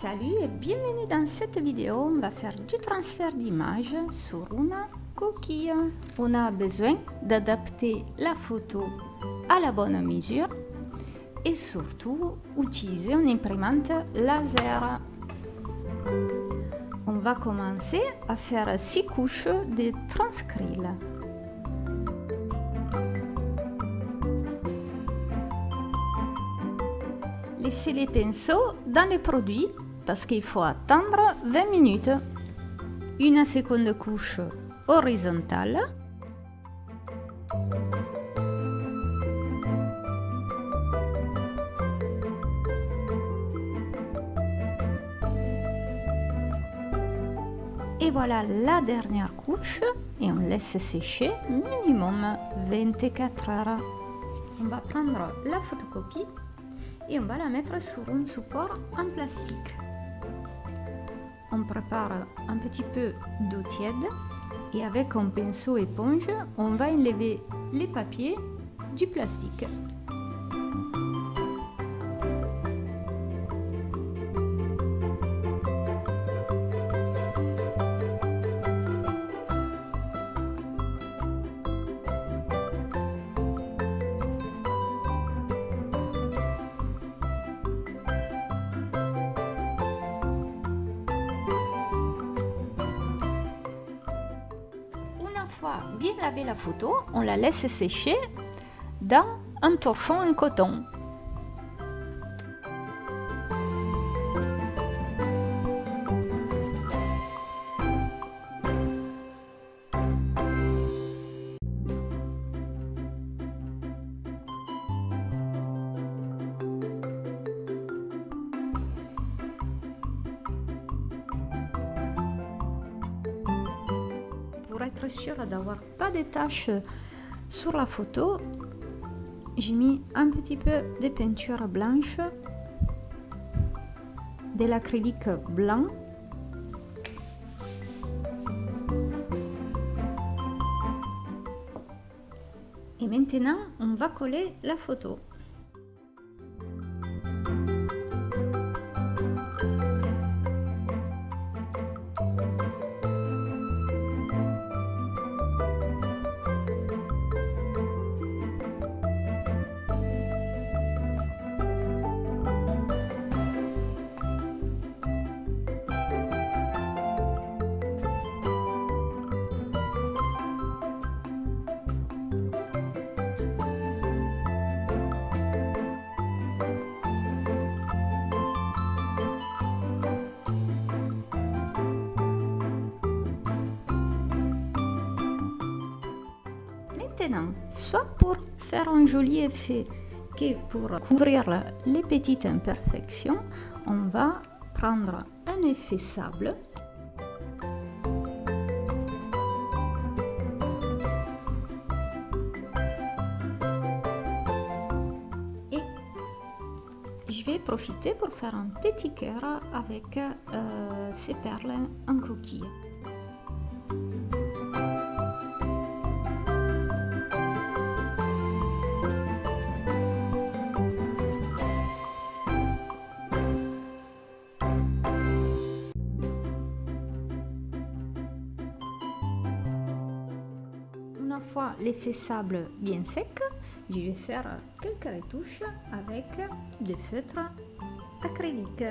Salut et bienvenue dans cette vidéo. On va faire du transfert d'image sur une coquille. On a besoin d'adapter la photo à la bonne mesure et surtout utiliser une imprimante laser. On va commencer à faire six couches de transcril. Laissez les pinceaux dans les produits parce qu'il faut attendre 20 minutes. Une seconde couche horizontale. Et voilà la dernière couche et on laisse sécher minimum 24 heures. On va prendre la photocopie et on va la mettre sur un support en plastique. On prépare un petit peu d'eau tiède et avec un pinceau éponge, on va enlever les papiers du plastique. Bien laver la photo, on la laisse sécher dans un torchon en coton. Être sûr d'avoir pas de taches sur la photo, j'ai mis un petit peu de peinture blanche, de l'acrylique blanc. Et maintenant, on va coller la photo. Soit pour faire un joli effet que pour couvrir les petites imperfections, on va prendre un effet sable. Et je vais profiter pour faire un petit cœur avec euh, ces perles en coquille. Fois l'effet sable bien sec, je vais faire quelques retouches avec des feutres acryliques.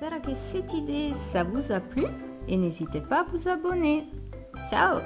J'espère que cette idée ça vous a plu et n'hésitez pas à vous abonner. Ciao